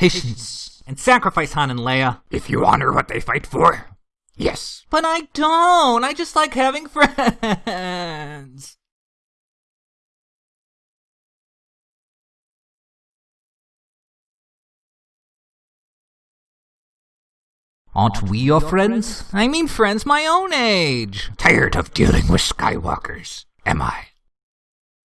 patience, and sacrifice Han and Leia. If you honor what they fight for, yes. But I don't. I just like having friends. Aren't we your friends? I mean friends my own age. Tired of dealing with Skywalkers, am I?